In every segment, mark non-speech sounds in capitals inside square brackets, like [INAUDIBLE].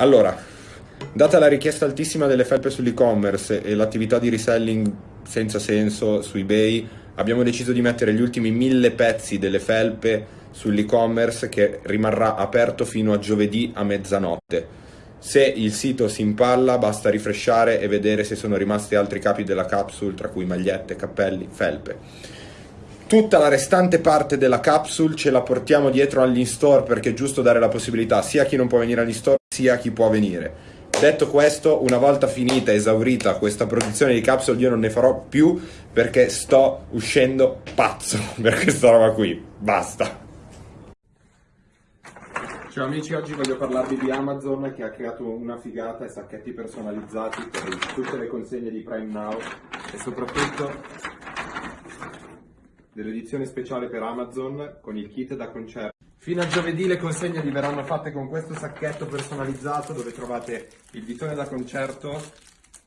Allora, data la richiesta altissima delle felpe sull'e-commerce e l'attività di reselling senza senso su eBay, abbiamo deciso di mettere gli ultimi mille pezzi delle felpe sull'e-commerce che rimarrà aperto fino a giovedì a mezzanotte. Se il sito si impalla basta rifresciare e vedere se sono rimasti altri capi della capsule, tra cui magliette, cappelli, felpe. Tutta la restante parte della capsule ce la portiamo dietro all'in-store perché è giusto dare la possibilità sia a chi non può venire all'in-store sia a chi può venire. Detto questo, una volta finita, esaurita questa produzione di capsule, io non ne farò più perché sto uscendo pazzo [LAUGHS] per questa roba qui. Basta. Ciao amici, oggi voglio parlarvi di Amazon che ha creato una figata e sacchetti personalizzati per tutte le consegne di Prime Now e soprattutto dell'edizione speciale per Amazon con il kit da concerto. Fino a giovedì le consegne vi verranno fatte con questo sacchetto personalizzato dove trovate il ditone da concerto,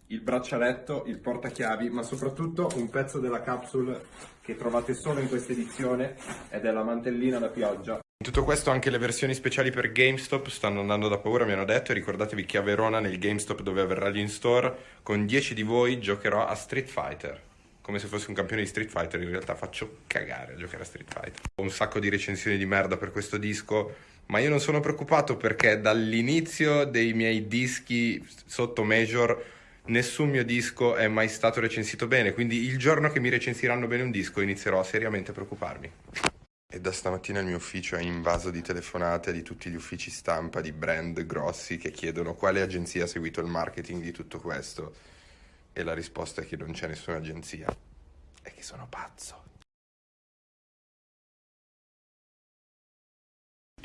il braccialetto, il portachiavi, ma soprattutto un pezzo della capsule che trovate solo in questa edizione ed è la mantellina da pioggia. In tutto questo anche le versioni speciali per GameStop stanno andando da paura, mi hanno detto, e ricordatevi che a Verona nel GameStop dove avverrà l'in store con 10 di voi giocherò a Street Fighter. Come se fossi un campione di Street Fighter, in realtà faccio cagare a giocare a Street Fighter. Ho un sacco di recensioni di merda per questo disco, ma io non sono preoccupato perché dall'inizio dei miei dischi sotto Major nessun mio disco è mai stato recensito bene, quindi il giorno che mi recensiranno bene un disco inizierò seriamente a preoccuparmi. E da stamattina il mio ufficio è invaso di telefonate di tutti gli uffici stampa di brand grossi che chiedono quale agenzia ha seguito il marketing di tutto questo. E la risposta è che non c'è nessuna agenzia. E che sono pazzo.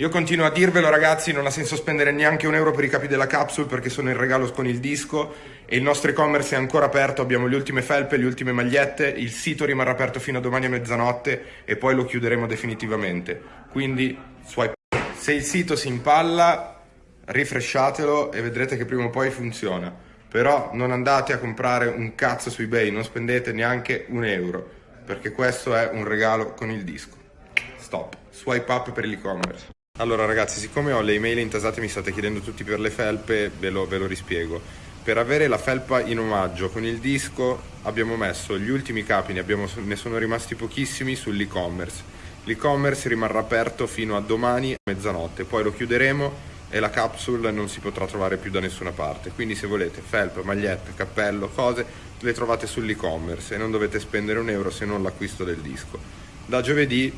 Io continuo a dirvelo ragazzi, non ha senso spendere neanche un euro per i capi della capsule perché sono in regalo con il disco e il nostro e-commerce è ancora aperto, abbiamo le ultime felpe, le ultime magliette, il sito rimarrà aperto fino a domani a mezzanotte e poi lo chiuderemo definitivamente. Quindi swipe. Se il sito si impalla, rifresciatelo e vedrete che prima o poi funziona. Però non andate a comprare un cazzo su eBay, non spendete neanche un euro perché questo è un regalo con il disco. Stop. Swipe up per l'e-commerce. Allora ragazzi, siccome ho le email intasate mi state chiedendo tutti per le felpe, ve lo, ve lo rispiego. Per avere la felpa in omaggio con il disco abbiamo messo gli ultimi capi, ne, abbiamo, ne sono rimasti pochissimi sull'e-commerce. L'e-commerce rimarrà aperto fino a domani a mezzanotte, poi lo chiuderemo e la capsule non si potrà trovare più da nessuna parte. Quindi se volete felpa, magliette, cappello, cose, le trovate sull'e-commerce e non dovete spendere un euro se non l'acquisto del disco. Da giovedì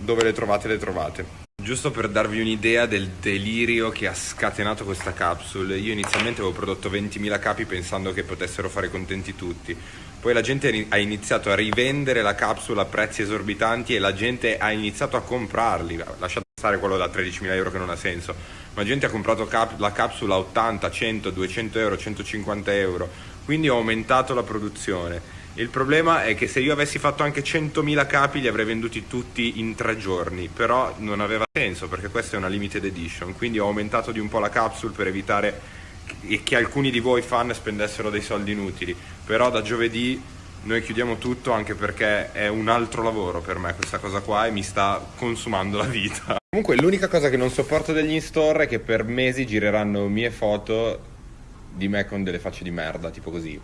dove le trovate le trovate. Giusto per darvi un'idea del delirio che ha scatenato questa capsule, io inizialmente avevo prodotto 20.000 capi pensando che potessero fare contenti tutti, poi la gente ha iniziato a rivendere la capsula a prezzi esorbitanti e la gente ha iniziato a comprarli, lasciate stare quello da 13.000 euro che non ha senso, ma gente ha comprato cap- la capsula a 80, 100, 200 euro, 150 euro, quindi ho aumentato la produzione. Il problema è che se io avessi fatto anche 100.000 capi li avrei venduti tutti in tre giorni, però non aveva senso perché questa è una limited edition, quindi ho aumentato di un po' la capsule per evitare che alcuni di voi fan spendessero dei soldi inutili, però da giovedì noi chiudiamo tutto anche perché è un altro lavoro per me. Questa cosa qua e mi sta consumando la vita. Comunque l'unica cosa che non sopporto degli in-store è che per mesi gireranno mie foto di me con delle facce di merda, tipo così.